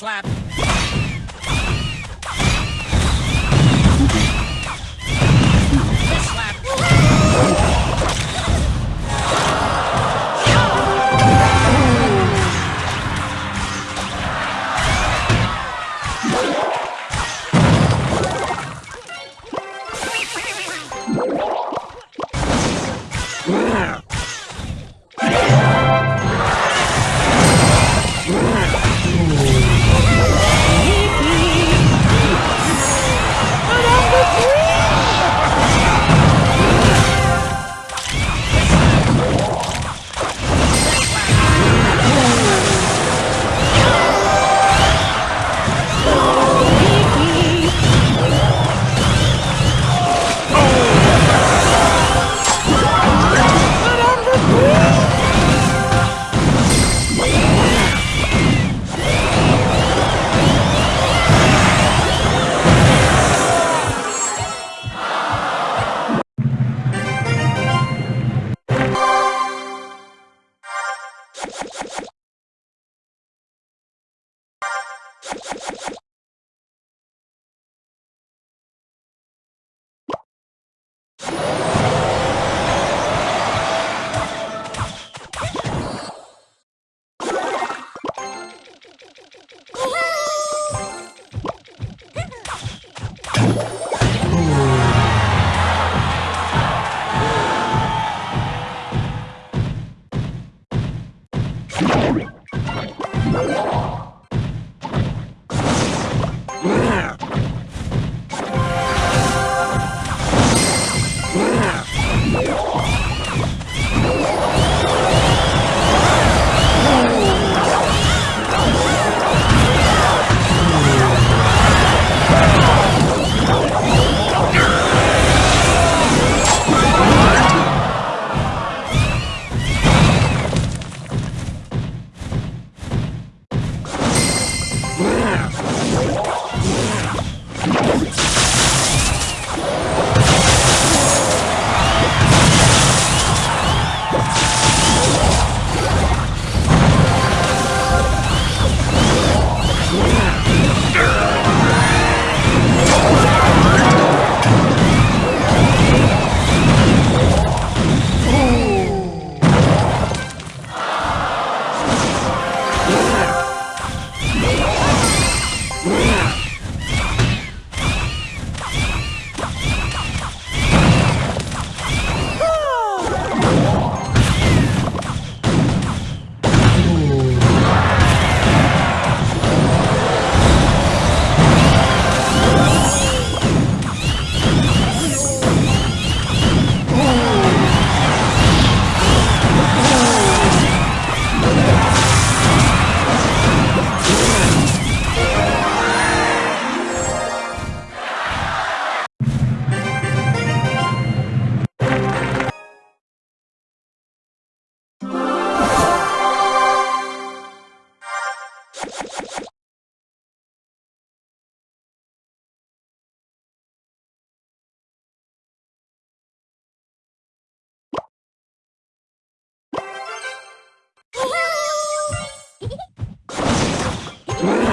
slap. Brrr.